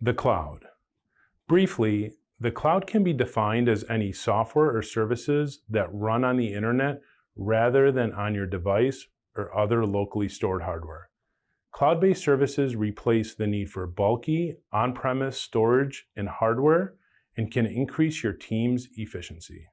The cloud. Briefly, the cloud can be defined as any software or services that run on the internet rather than on your device or other locally stored hardware. Cloud-based services replace the need for bulky, on-premise storage and hardware and can increase your team's efficiency.